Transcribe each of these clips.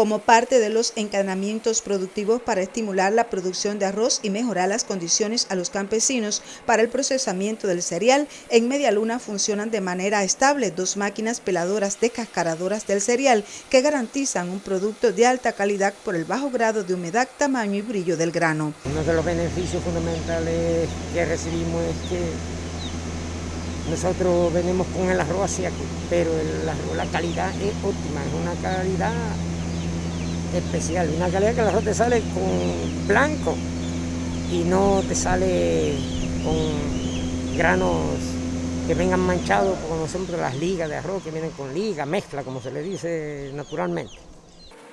como parte de los encadenamientos productivos para estimular la producción de arroz y mejorar las condiciones a los campesinos para el procesamiento del cereal. En Media Luna funcionan de manera estable dos máquinas peladoras descascaradoras del cereal que garantizan un producto de alta calidad por el bajo grado de humedad, tamaño y brillo del grano. Uno de los beneficios fundamentales que recibimos es que nosotros venimos con el arroz hacia aquí, pero la calidad es óptima, es una calidad especial, una calidad que el arroz te sale con blanco y no te sale con granos que vengan manchados, como siempre las ligas de arroz que vienen con liga, mezcla, como se le dice naturalmente.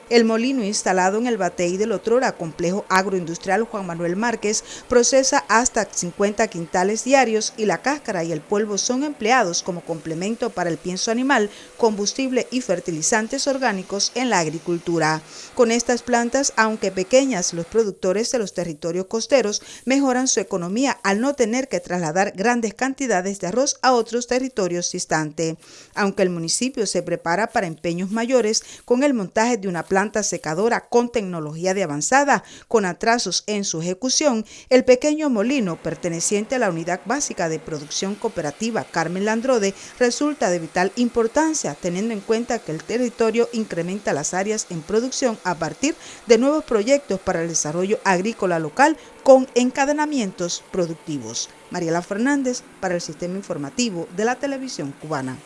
El molino instalado en el Batey del Otrora, complejo agroindustrial Juan Manuel Márquez, procesa hasta 50 quintales diarios y la cáscara y el polvo son empleados como complemento para el pienso animal, combustible y fertilizantes orgánicos en la agricultura. Con estas plantas, aunque pequeñas, los productores de los territorios costeros mejoran su economía al no tener que trasladar grandes cantidades de arroz a otros territorios distantes. Aunque el municipio se prepara para empeños mayores con el montaje de una planta planta secadora con tecnología de avanzada, con atrasos en su ejecución, el pequeño molino perteneciente a la Unidad Básica de Producción Cooperativa Carmen Landrode resulta de vital importancia, teniendo en cuenta que el territorio incrementa las áreas en producción a partir de nuevos proyectos para el desarrollo agrícola local con encadenamientos productivos. Mariela Fernández para el Sistema Informativo de la Televisión Cubana.